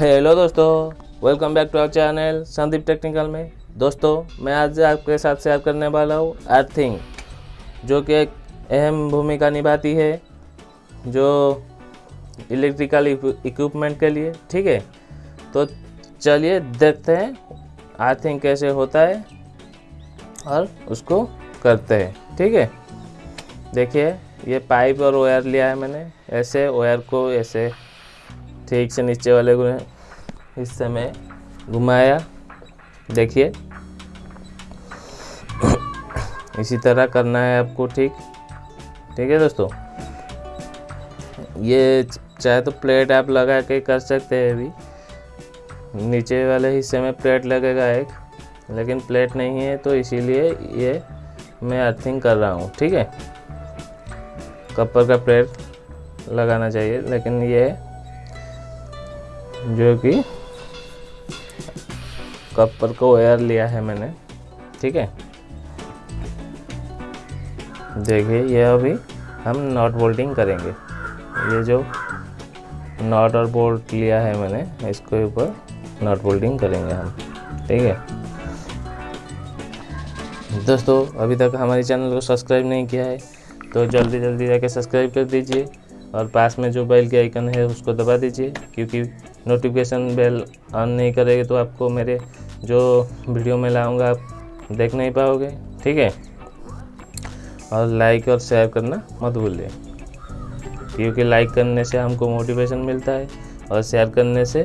Hello दोस्तों welcome back to our channel Sandeep technical में। दोस्तों, मैं आज आपके साथ शेयर करने वाला हूँ अर्थिंग जो कि एक अहम भूमिका निभाती है, जो इलेक्ट्रिकल इक्विपमेंट के लिए, ठीक है? तो चलिए देखते हैं अर्थिंग कैसे होता है और उसको करते हैं, ठीक है? देखिए, ये पाइप और वायर लिया है मैंने, ऐसे वायर को ऐसे ठीक से नीचे वाले को हिस्से में घुमाया। देखिए। इसी तरह करना है आपको, ठीक। ठीक है दोस्तों। ये चाहे तो प्लेट आप लगा के कर सकते हैं अभी। नीचे वाले हिस्से में प्लेट लगेगा एक, लेकिन प्लेट नहीं है तो इसीलिए ये मैं अर्थिंग कर रहा हूँ, ठीक है। कपर का प्लेट लगाना चाहिए, लेकिन ये जो कि कपर को वायर लिया है मैंने, ठीक है? देखिए, ये अभी हम नॉट बोल्टिंग करेंगे। ये जो नॉट और बोल्ट लिया है मैंने, इसके ऊपर नॉट बोल्टिंग करेंगे हम, ठीक है? दोस्तों, अभी तक हमारे चैनल को सब्सक्राइब नहीं किया है तो जल्दी जल्दी जाके सब्सक्राइब कर दीजिए। और पास में जो बेल के आइकन है, उसको दबा दीजिए, क्योंकि नोटिफिकेशन बेल ऑन नहीं करेंगे तो आपको मेरे जो वीडियो में लाऊँगा, आप देख नहीं पाओगे, ठीक है? और लाइक और शेयर करना मत भूलिए, क्योंकि लाइक करने से हमको मोटिवेशन मिलता है, और शेयर करने से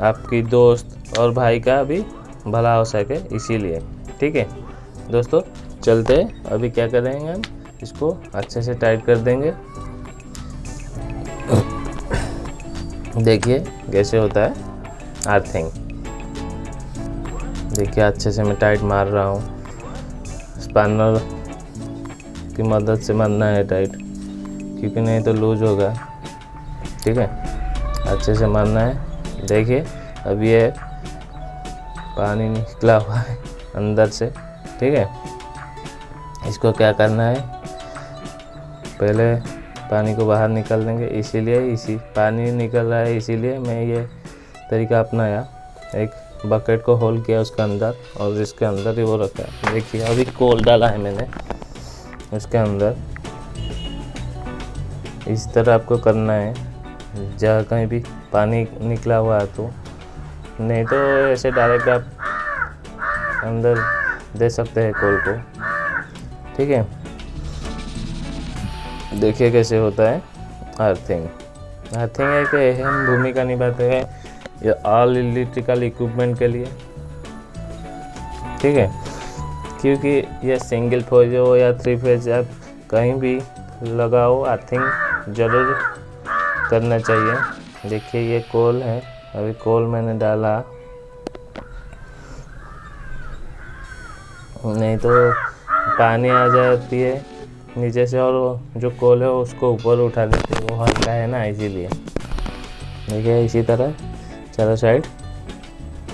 आपकी दोस्त और भाई का भी भला हो सके इसीलिए, ठीक है? दोस्तों, चलते अभी क्या करेंगे हम? इसको अच्छे से टाइट कर देंगे। देखिए, कैसे होता है? अर्थिंग देखिए, अच्छे से मैं टाइट मार रहा हूँ। स्पैनर की मदद से मारना है टाइट क्योंकि नहीं तो लूज होगा। ठीक है? अच्छे से मारना है। देखिए, अब ये पानी निकला हुआ है अंदर से। ठीक है? इसको क्या करना है? पहले पानी को बाहर निकाल देंगे, इसीलिए इसी पानी निकल रहा है, इसीलिए मैं ये तरीका अपनाया। एक बकेट को होल किया उसके अंदर और इसके अंदर ही वो रखा। देखिए, अभी कोल डाला है मैंने उसके अंदर। इस तरह आपको करना है। जहाँ कहीं भी पानी निकला हुआ है तो नहीं तो ऐसे डायरेक्ट आप अंदर दे सकते हैं कोल को। ठीक है? देखिए कैसे होता है। अर्थिंग अर्थिंग एक अहम भूमिका निभाते हैं ये ऑल इलेक्ट्रिकल इक्विपमेंट के लिए। ठीक है? क्योंकि ये सिंगल फ़ेज़ हो या थ्री फ़ेज़ आप कहीं भी लगाओ अर्थिंग ज़रूर करना चाहिए। देखिए ये कोल है। अभी कोल मैंने डाला। नहीं तो पानी आ जाती है। नीचे से और जो कोल है उसको ऊपर उठा देते हैं। वो हल्का है ना, इसीलिए। देखिए इसी तरह चारों साइड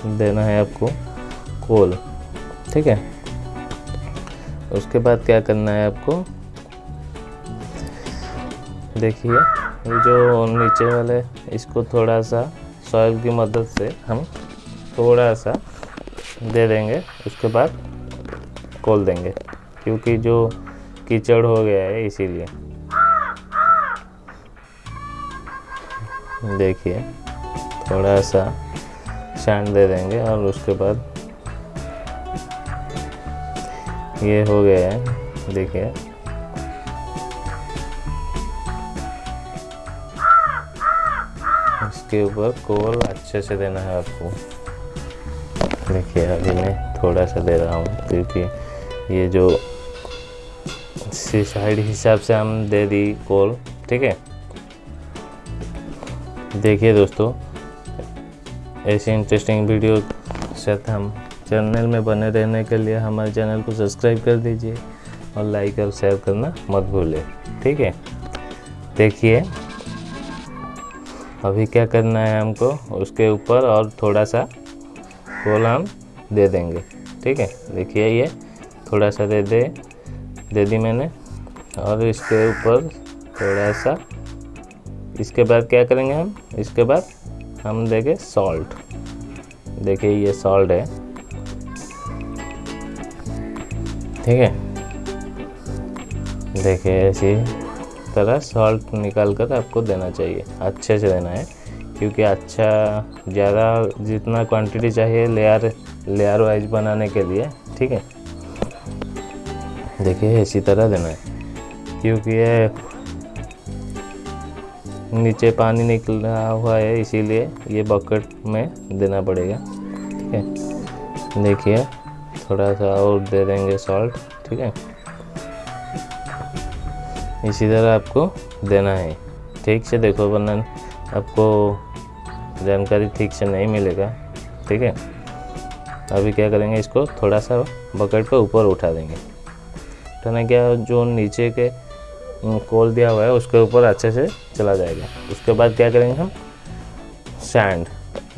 देना है आपको कोल। ठीक है? उसके बाद क्या करना है आपको? देखिए, ये जो नीचे वाले, इसको थोड़ा सा सॉइल की मदद से हम थोड़ा सा दे देंगे। उसके बाद खोल देंगे। क्योंकि जो कीचड़ हो गया है, इसीलिए। देखिए, थोड़ा सा सैंड दे देंगे और उसके बाद ये हो गया है, देखिए। इसके ऊपर कोल अच्छे से देना है आपको। देखिए, अभी मैं थोड़ा सा दे रहा हूँ, क्योंकि ये जो हिसाब से हम दे दी कॉल, ठीक है? देखिए दोस्तों, ऐसे इंटरेस्टिंग वीडियो साथ हम चैनल में बने रहने के लिए हमारे चैनल को सब्सक्राइब कर दीजिए और लाइक और शेयर करना मत भूलें ठीक है? देखिए, अभी क्या करना है हमको, उसके ऊपर और थोड़ा सा कोल हम दे देंगे, ठीक है? देखिए ये थोड़ा सा दे दे। दे दी मैंने। और इसके ऊपर थोड़ा सा, इसके बाद क्या करेंगे हम? इसके बाद हम देंगे सॉल्ट देखिए, ये सॉल्ट है। ठीक है? देखिए, ऐसी तरह सॉल्ट निकाल कर आपको देना चाहिए। अच्छे से देना है, क्योंकि अच्छा ज़्यादा जितना क्वांटिटी चाहिए लेयर लेयर वाइज बनाने के लिए, ठीक है? देखिए, इसी तरह देना है। क्योंकि ये नीचे पानी निकल रहा हुआ है, इसीलिए ये बकेट में देना पड़ेगा। ठीक है? देखिए थोड़ा सा और दे देंगे सॉल्ट ठीक है? इसी तरह आपको देना है। ठीक से देखो, वरना आपको जानकारी ठीक से नहीं मिलेगा। ठीक है? अभी क्या करेंगे, इसको थोड़ा सा बकेट को ऊपर उठा देंगे। उठाना क्या जो नीचे के कोल दिया हुआ है, उसके ऊपर अच्छे से चला जाएगा। उसके बाद क्या करेंगे हम? सैंड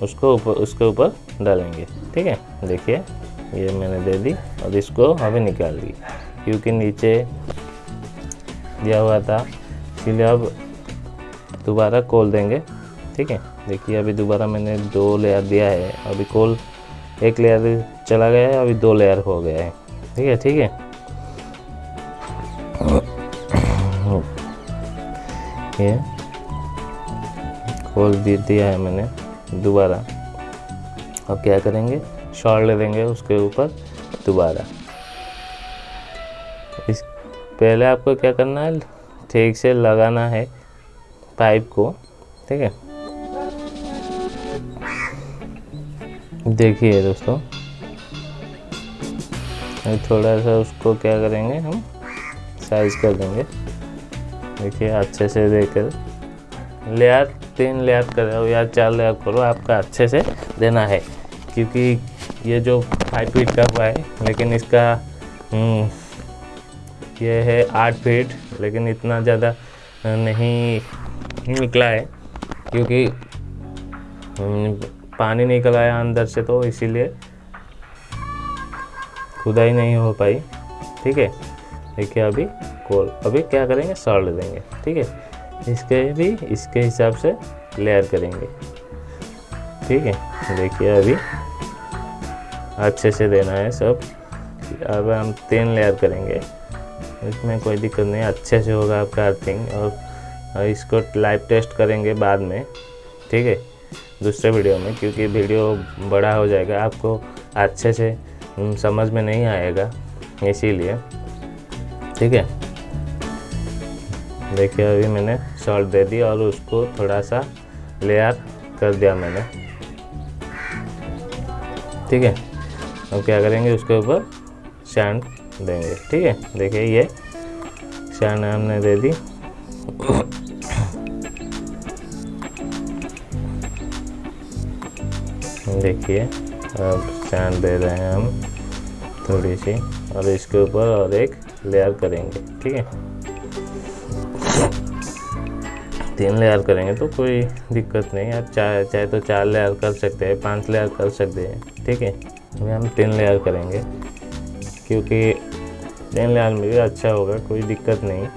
उसको ऊपर उसके ऊपर डालेंगे। ठीक है? देखिए, ये मैंने दे दी और इसको अभी निकाल दी। क्योंकि नीचे दिया हुआ था, इसलिए अब दोबारा कोल देंगे। ठीक है? देखिए, अभी दोबारा मैंने दो लेयर दिया है। अभी कोल एक लेयर चला गया है, अभी दो लेयर हो गया है। ठीक है? ठीक है? ये खोल दे, दिया है मैंने दोबारा। अब क्या करेंगे? शॉर्ट ले देंगे उसके ऊपर दोबारा। इस, पहले आपको क्या करना है? ठीक से लगाना है पाइप को, ठीक है? देखिए दोस्तों थोड़ा सा उसको क्या करेंगे हम? साइज़ कर देंगे। देखिए अच्छे से देकर लेयर तीन लेयर करो या चार लेयर करो आपका अच्छे से देना है। क्योंकि ये जो फाइव फीट का हुआ है लेकिन इसका हम्म, ये है आठ फीट लेकिन इतना ज़्यादा नहीं निकला है। क्योंकि हम्म, पानी निकल आया अंदर से तो इसीलिए खुदाई नहीं हो पाई। ठीक है? देखिए अभी कोल, अभी क्या करेंगे? सॉल्ट देंगे, ठीक है? इसके भी, इसके हिसाब से लेयर करेंगे, ठीक है? देखिए अभी अच्छे से देना है सब। अब हम तीन लेयर करेंगे। इसमें कोई दिक्कत नहीं, अच्छे से होगा आपका अर्थिंग और इसको लाइव टेस्ट करेंगे बाद में, ठीक है? दूसरे वीडियो में, क्योंकि वीडियो बड़ा हो जाएगा। आपको अच्छे से समझ में नहीं आएगा, इसीलिए। ठीक है? देखिए, अभी मैंने सॉल्ट दे दी और उसको थोड़ा सा लेयर कर दिया मैंने। ठीक है? अब क्या करेंगे, उसके ऊपर सैंड देंगे। ठीक है? देखिए, ये सैंड हमने दे दी। देखिए, अब सैंड दे रहे हैं हम थोड़ी सी। और इसके ऊपर और एक लेयर करेंगे, ठीक है? तीन लेयर करेंगे तो कोई दिक्कत नहीं, आप चाहे चाहे तो चार लेयर कर सकते हैं, पाँच लेयर कर सकते हैं, ठीक है? अभी हम तीन लेयर करेंगे, क्योंकि तीन लेयर में भी अच्छा होगा, कोई दिक्कत नहीं।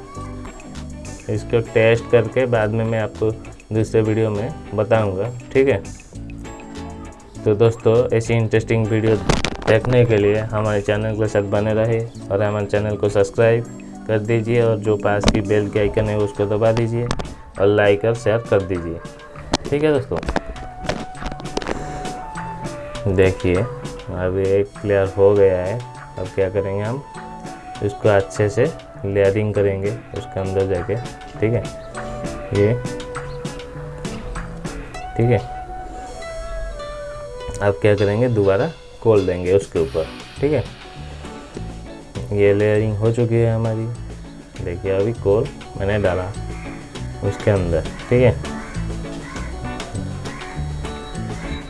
इसको टेस्ट करके बाद में मैं आपको दूसरे वीडियो में बताऊँगा, ठीक है? तो दोस्तों, ऐसी इंटरेस्टिंग वीडियो देखने के लिए हमारे चैनल के साथ बने रहे और हमारे चैनल को सब्सक्राइब कर दीजिए और जो पास की बेल के आइकन है उसको दबा दीजिए और लाइक और शेयर कर दीजिए। ठीक है दोस्तों? देखिए अभी एक क्लियर हो गया है। अब क्या करेंगे हम? इसको अच्छे से लेयरिंग करेंगे उसके अंदर जाके। ठीक है? ये। ठीक है? अब क्या करेंगे? दोबारा खोल देंगे उसके ऊपर, ठीक है? ये लेयरिंग हो चुकी है हमारी। देखिए, अभी कोल मैंने डाला उसके अंदर, ठीक है?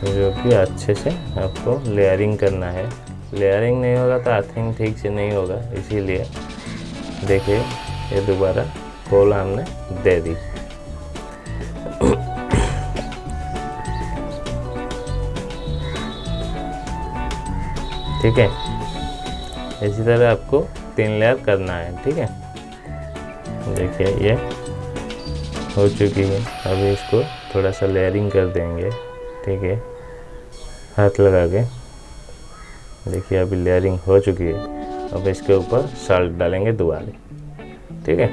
जो कि अच्छे से आपको लेयरिंग करना है। लेयरिंग नहीं होगा तो अर्थिंग ठीक से नहीं होगा, इसीलिए देखिए, ये दोबारा कोल हमने दे दी। ठीक है? इसी तरह आपको तीन लेयर करना है, ठीक है? देखिए, ये हो चुकी है। अभी इसको थोड़ा सा लेयरिंग कर देंगे, ठीक है? हाथ लगा के। देखिए, अभी लेयरिंग हो चुकी है। अब इसके ऊपर साल्ट डालेंगे दोबारा, ठीक है?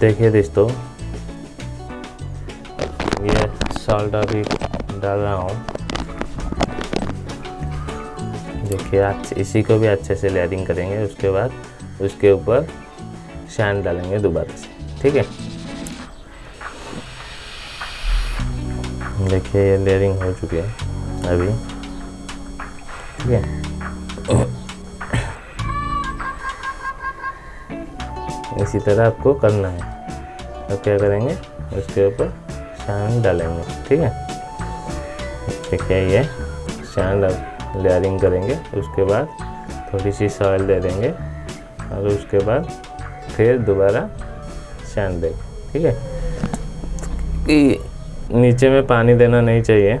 देखिए दोस्तों साल्ट अभी डाल रहा हूँ। देखिए इसी को भी अच्छे से लेयरिंग करेंगे, उसके बाद उसके ऊपर शैन डालेंगे दोबारा से, ठीक है? देखिए, ये लेयरिंग हो चुकी है, अभी, ठीक है? इसी तरह आपको करना है। तो क्या करेंगे? उसके ऊपर शान डालेंगे, ठीक है? देखिए ये शान लेयरिंग करेंगे, उसके बाद थोड़ी सी सॉइल दे देंगे, और उसके बाद फिर दोबारा शान देंगे, ठीक है? नीचे में पानी देना नहीं चाहिए।